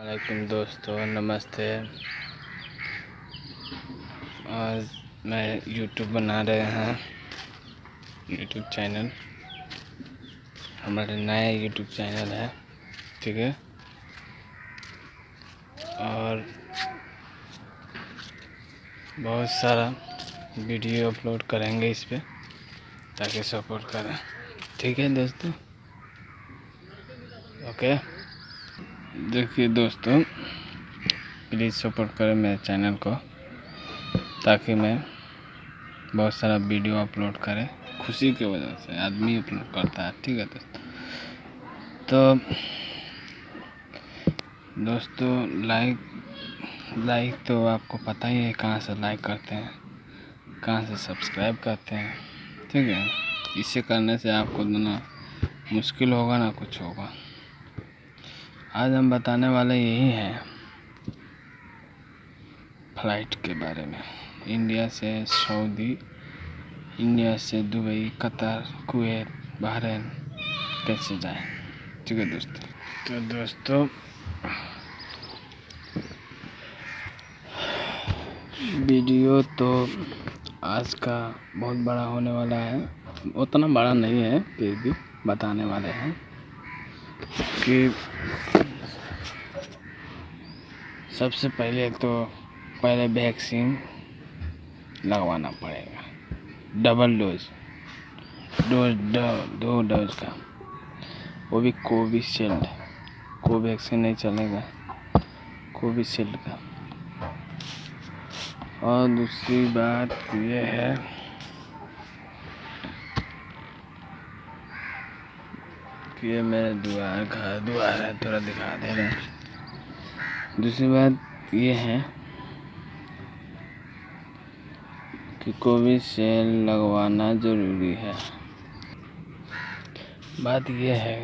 वालेकुम दोस्तों, नमस्ते। आज मैं यूट्यूब बना रहे हैं यूट्यूब चैनल हमारे नया यूट्यूब चैनल है, ठीक है? और बहुत सारा वीडियो अपलोड करेंगे इस पर ताकि सपोर्ट करें। ठीक है दोस्तों? ओके देखिए दोस्तों प्लीज़ सपोर्ट करें मेरे चैनल को, ताकि मैं बहुत सारा वीडियो अपलोड करें, खुशी की वजह से आदमी अपलोड करता है, ठीक है दोस्तों? तो दोस्तों लाइक लाइक तो आपको पता ही है कहाँ से लाइक करते हैं, कहाँ से सब्सक्राइब करते हैं, ठीक है? इसे करने से आपको ना मुश्किल होगा, ना कुछ होगा। आज हम बताने वाले यही हैं फ़्लाइट के बारे में। इंडिया से सऊदी, इंडिया से दुबई, कतर, कुवैत, बहरीन, कैसे जाए? ठीक है दोस्तों। तो दोस्तों, वीडियो तो आज का बहुत बड़ा होने वाला है। उतना बड़ा नहीं है, फिर भी बताने वाले हैं कि सबसे पहले तो पहले वैक्सीन लगवाना पड़ेगा। डबल डोज डोज दो डोज का। वो भी कोविशील्ड कोवैक्सीन नहीं चलेगा। कोविशील्ड का। और दूसरी बात ये है, कि ये मेरे द्वार घर द्वार है, थोड़ा दिखा दे रहे दूसरी बात ये है कि कोविशील्ड लगवाना ज़रूरी है। बात ये है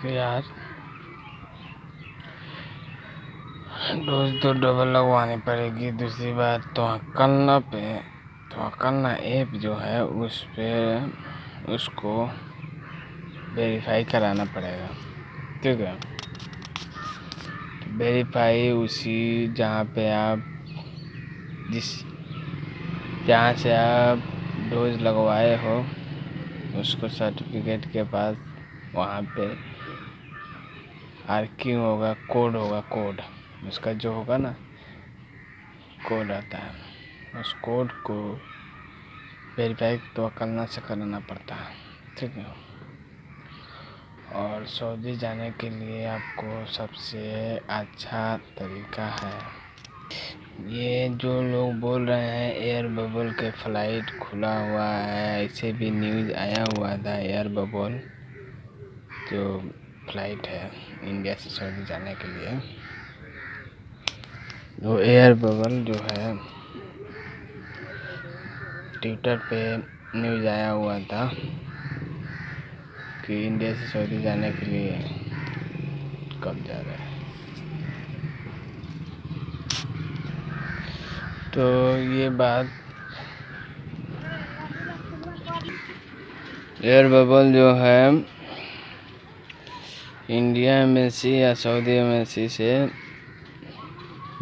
कि यार, डोज तो डबल लगवानी पड़ेगी। दूसरी बात तो अकलना पे तो अकलना ऐप जो है, उस पर उसको वेरीफाई कराना पड़ेगा। ठीक है? वेरीफाई उसी जहाँ पे आप जिस जहाँ से आप डोज लगवाए हो, उसको सर्टिफिकेट के पास वहाँ पे आर्किंग होगा कोड होगा कोड उसका जो होगा ना कोड आता है। उस कोड को वेरीफाई तो करना से कराना पड़ता है। ठीक है। और सऊदी जाने के लिए आपको सबसे अच्छा तरीका है। ये जो लोग बोल रहे हैं, एयर बबल के फ़्लाइट खुला हुआ है, ऐसे भी न्यूज़ आया हुआ था, एयर बबल, जो फ़्लाइट है इंडिया से सऊदी जाने के लिए। वो एयर बबल जो है, ट्विटर पे न्यूज़ आया हुआ था। कि इंडिया से सऊदी जाने के लिए कब जा रहे हैं। तो ये बात एयर बबल जो है इंडिया में सी या सऊदी में सी से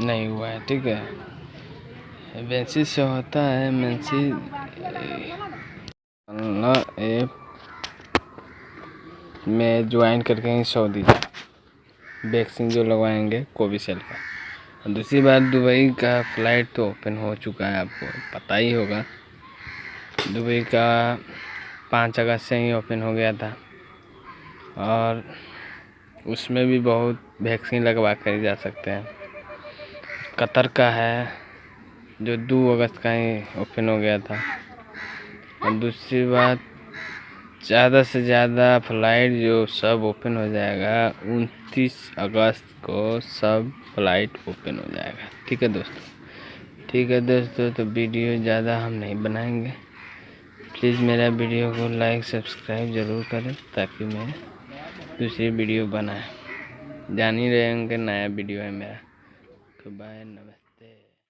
नहीं हुआ है, ठीक है? एमेंसी से होता है एमेंसी ऐप में ज्वाइन करके ही। सऊदी वैक्सीन जो लगवाएँगे कोविशील्ड का। और दूसरी बात, दुबई का फ़्लाइट तो ओपन हो चुका है आपको, पता ही होगा। दुबई का पाँच अगस्त से ही ओपन हो गया था। और उसमें भी बहुत वैक्सीन लगवा कर जा सकते हैं। कतर का है, जो दो अगस्त का ही ओपन हो गया था। और दूसरी बात ज़्यादा से ज़्यादा फ़्लाइट जो सब ओपन हो जाएगा, उनतीस अगस्त को सब फ़्लाइट ओपन हो जाएगा। ठीक है दोस्तों? ठीक है दोस्तों तो वीडियो ज़्यादा हम नहीं बनाएँगे। प्लीज़ मेरा वीडियो को लाइक, सब्सक्राइब ज़रूर करें ताकि मैं दूसरी वीडियो बनाए। जान ही रहे होंगे, नया वीडियो है मेरा। तो बाय, नमस्ते।